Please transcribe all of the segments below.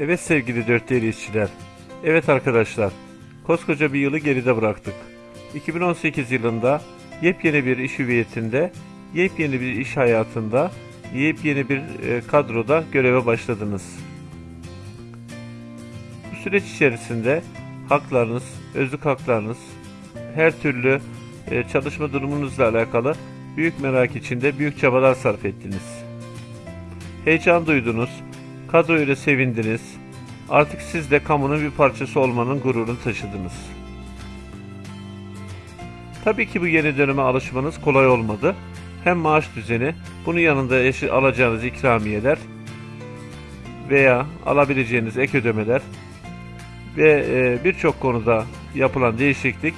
Evet sevgili dört değerli işçiler. Evet arkadaşlar. Koskoca bir yılı geride bıraktık. 2018 yılında yepyeni bir iş hüviyetinde, yepyeni bir iş hayatında, yepyeni bir e, kadroda göreve başladınız. Bu süreç içerisinde haklarınız, özlük haklarınız, her türlü e, çalışma durumunuzla alakalı büyük merak içinde büyük çabalar sarf ettiniz. Heyecan duydunuz, kadroyla sevindiniz, artık siz de kamunun bir parçası olmanın gururunu taşıdınız. Tabii ki bu yeni döneme alışmanız kolay olmadı. Hem maaş düzeni, bunun yanında alacağınız ikramiyeler veya alabileceğiniz ek ödemeler ve e, birçok konuda yapılan değişiklik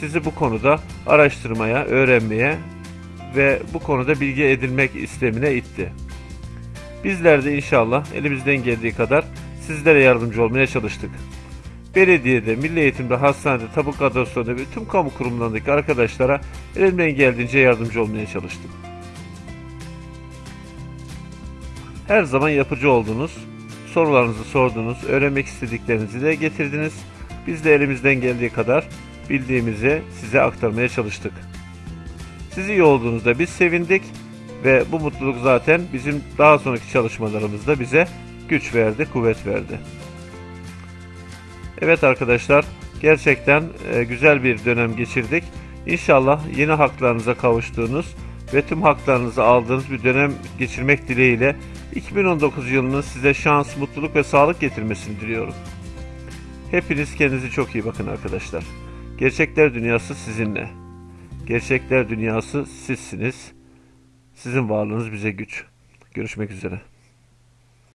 sizi bu konuda araştırmaya, öğrenmeye ve bu konuda bilgi edinmek istemine itti. Bizler de inşallah elimizden geldiği kadar sizlere yardımcı olmaya çalıştık. Belediyede, milli eğitimde, hastanede, tabuk kadrosunda ve tüm kamu kurumlarındaki arkadaşlara elimden geldiğince yardımcı olmaya çalıştım. Her zaman yapıcı oldunuz, sorularınızı sordunuz, öğrenmek istediklerinizi de getirdiniz. Biz de elimizden geldiği kadar bildiğimizi size aktarmaya çalıştık. Siz iyi olduğunuzda biz sevindik ve bu mutluluk zaten bizim daha sonraki çalışmalarımızda bize güç verdi, kuvvet verdi. Evet arkadaşlar, gerçekten e, güzel bir dönem geçirdik. İnşallah yeni haklarınıza kavuştuğunuz ve tüm haklarınızı aldığınız bir dönem geçirmek dileğiyle 2019 yılının size şans, mutluluk ve sağlık getirmesini diliyorum. Hepiniz kendinize çok iyi bakın arkadaşlar. Gerçekler dünyası sizinle. Gerçekler dünyası sizsiniz. Sizin varlığınız bize güç. Görüşmek üzere.